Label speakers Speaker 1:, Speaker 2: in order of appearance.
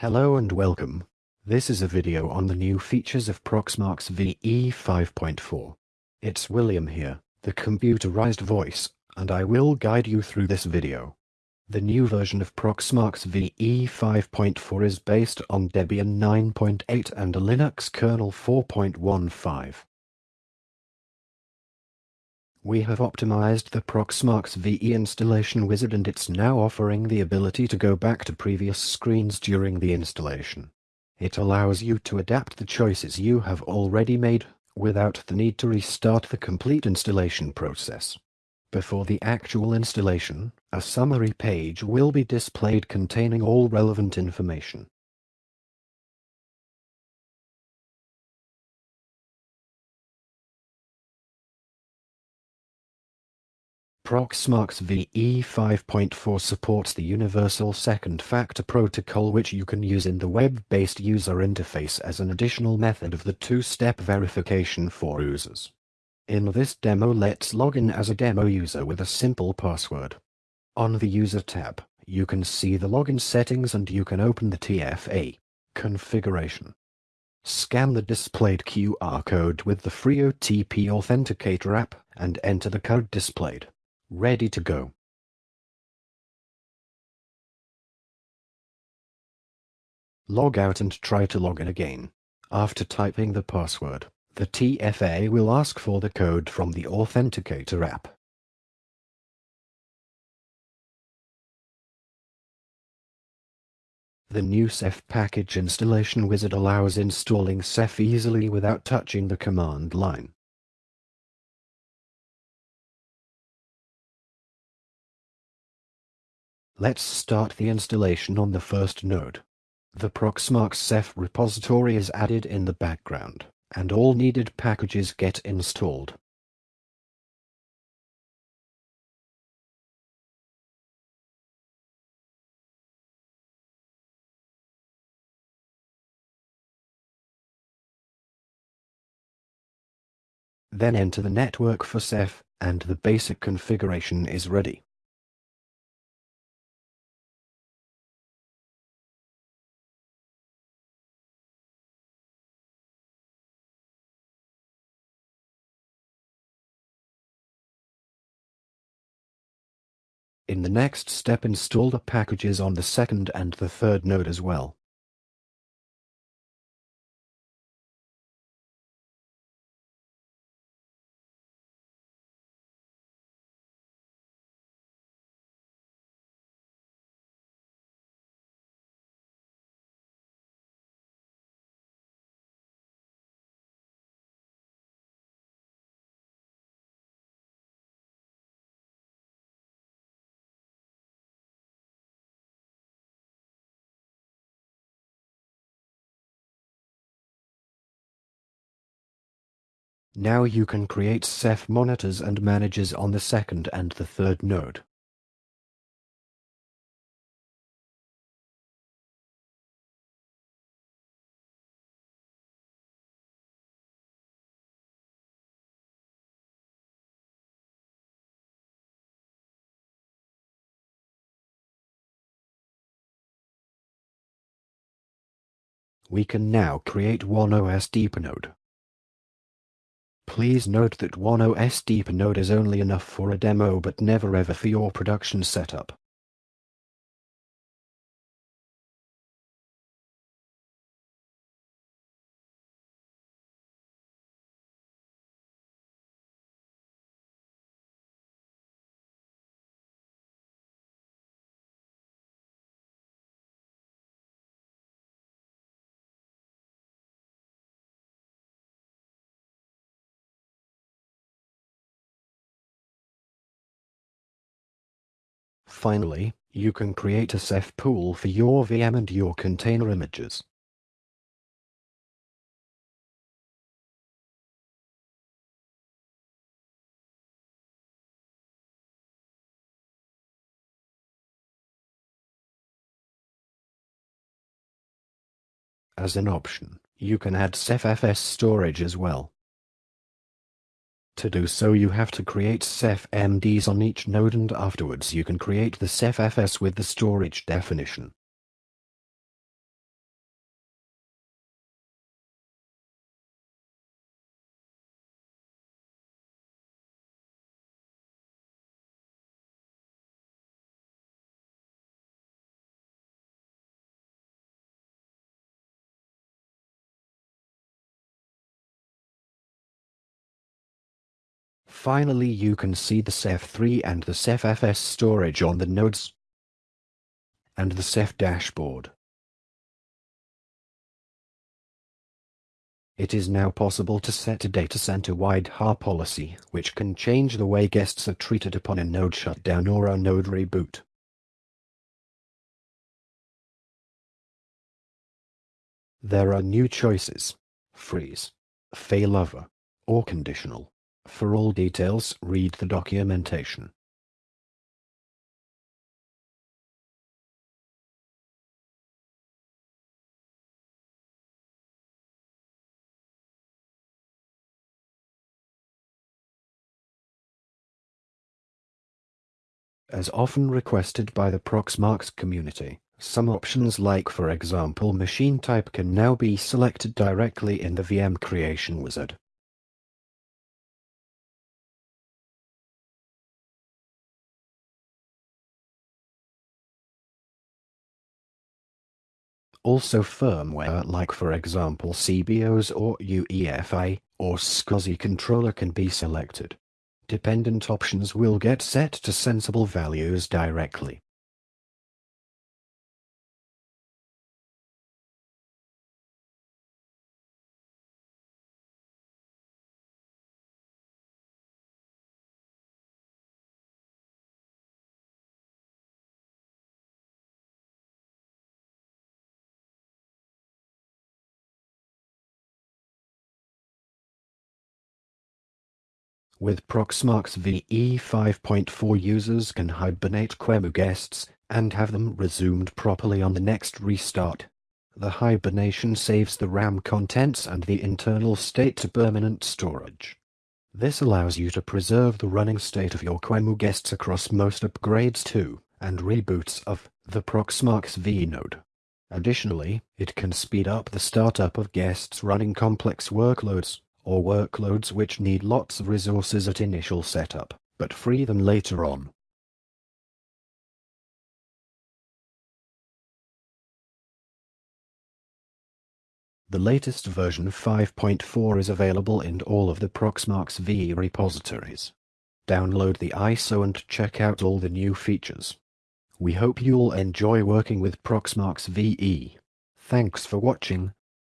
Speaker 1: Hello and welcome. This is a video on the new features of Proxmox VE 5.4. It's William here, the computerized voice, and I will guide you through this video. The new version of Proxmox VE 5.4 is based on Debian 9.8 and a Linux kernel 4.15. We have optimized the Proxmox VE installation wizard and it's now offering the ability to go back to previous screens during the installation. It allows you to adapt the choices you have already made, without the need to restart the complete installation process. Before the actual installation, a summary page will be displayed containing all relevant information. Proxmox VE 5.4 supports the Universal Second Factor Protocol which you can use in the web-based user interface as an additional method of the two-step verification for users. In this demo let's log in as a demo user with a simple password. On the User tab, you can see the login settings and you can open the TFA configuration. Scan the displayed QR code with the FreeOTP Authenticator app and enter the code displayed. Ready to go. Log out and try to log in again. After typing the password, the TFA will ask for the code from the Authenticator app. The new Ceph package installation wizard allows installing Ceph easily without touching the command line. Let's start the installation on the first node. The Proxmox Ceph repository is added in the background, and all needed packages get installed. Then enter the network for Ceph, and the basic configuration is ready. In the next step install the packages on the second and the third node as well. Now you can create Ceph monitors and managers on the second and the third node. We can now create one OSD per node. Please note that one OSD per node is only enough for a demo but never ever for your production setup. Finally, you can create a Ceph pool for your VM and your container images. As an option, you can add CephFS storage as well. To do so you have to create Ceph MDS on each node and afterwards you can create the CephFS with the storage definition. Finally you can see the Ceph3 and the Cephfs storage on the nodes and the Ceph dashboard. It is now possible to set a data center-wide HA policy, which can change the way guests are treated upon a node shutdown or a node reboot. There are new choices. Freeze, failover, or conditional. For all details, read the documentation. As often requested by the Proxmox community, some options like for example machine type can now be selected directly in the VM creation wizard. Also firmware like for example SeaBIOS or UEFI or SCSI controller can be selected. Dependent options will get set to sensible values directly. With Proxmox VE 5.4 users can hibernate QEMU guests and have them resumed properly on the next restart. The hibernation saves the RAM contents and the internal state to permanent storage. This allows you to preserve the running state of your QEMU guests across most upgrades to, and reboots of, the Proxmox VE node. Additionally, it can speed up the startup of guests running complex workloads, or workloads which need lots of resources at initial setup, but free them later on. The latest version 5.4 is available in all of the Proxmox VE repositories. Download the ISO and check out all the new features. We hope you'll enjoy working with Proxmox VE. Thanks for watching.